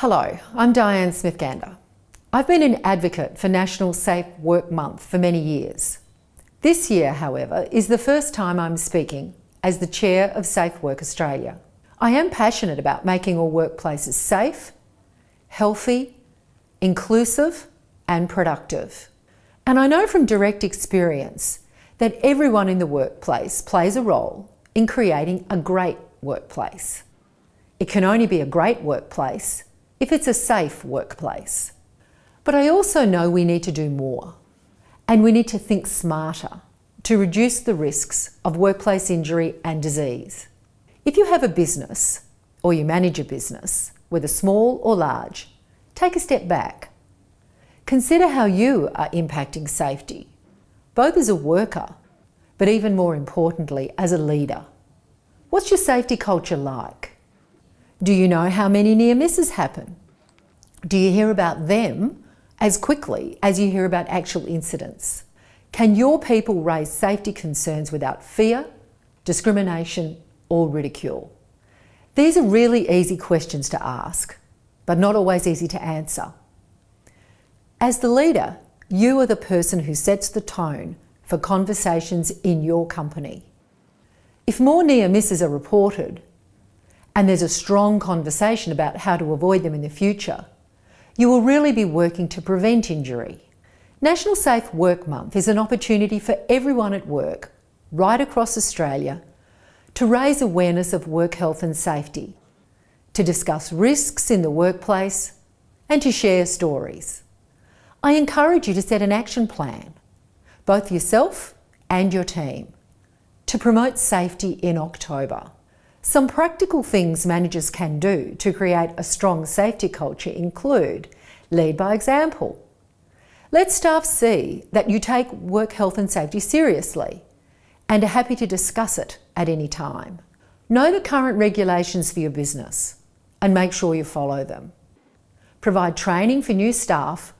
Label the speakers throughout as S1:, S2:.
S1: Hello, I'm Diane Smith-Gander. I've been an advocate for National Safe Work Month for many years. This year, however, is the first time I'm speaking as the Chair of Safe Work Australia. I am passionate about making all workplaces safe, healthy, inclusive and productive. And I know from direct experience that everyone in the workplace plays a role in creating a great workplace. It can only be a great workplace if it's a safe workplace. But I also know we need to do more and we need to think smarter to reduce the risks of workplace injury and disease. If you have a business or you manage a business, whether small or large, take a step back. Consider how you are impacting safety, both as a worker, but even more importantly, as a leader. What's your safety culture like? Do you know how many near misses happen? Do you hear about them as quickly as you hear about actual incidents? Can your people raise safety concerns without fear, discrimination or ridicule? These are really easy questions to ask, but not always easy to answer. As the leader, you are the person who sets the tone for conversations in your company. If more near misses are reported, and there's a strong conversation about how to avoid them in the future, you will really be working to prevent injury. National Safe Work Month is an opportunity for everyone at work, right across Australia, to raise awareness of work health and safety, to discuss risks in the workplace, and to share stories. I encourage you to set an action plan, both yourself and your team, to promote safety in October. Some practical things managers can do to create a strong safety culture include lead by example. Let staff see that you take work health and safety seriously and are happy to discuss it at any time. Know the current regulations for your business and make sure you follow them. Provide training for new staff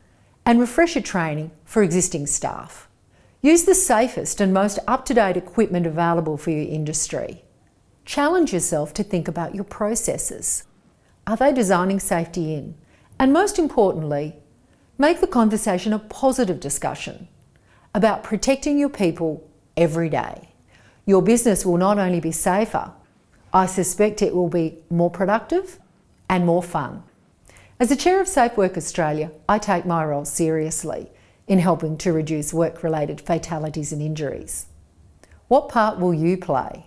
S1: and refresher training for existing staff. Use the safest and most up-to-date equipment available for your industry. Challenge yourself to think about your processes. Are they designing safety in? And most importantly, make the conversation a positive discussion about protecting your people every day. Your business will not only be safer, I suspect it will be more productive and more fun. As the Chair of Safe Work Australia, I take my role seriously in helping to reduce work-related fatalities and injuries. What part will you play?